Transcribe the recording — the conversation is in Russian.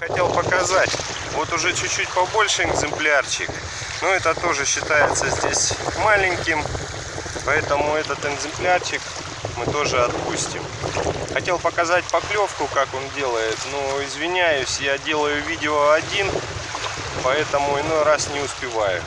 Хотел показать, вот уже чуть-чуть побольше экземплярчик, но это тоже считается здесь маленьким, поэтому этот экземплярчик мы тоже отпустим. Хотел показать поклевку, как он делает, но извиняюсь, я делаю видео один, поэтому иной раз не успеваю.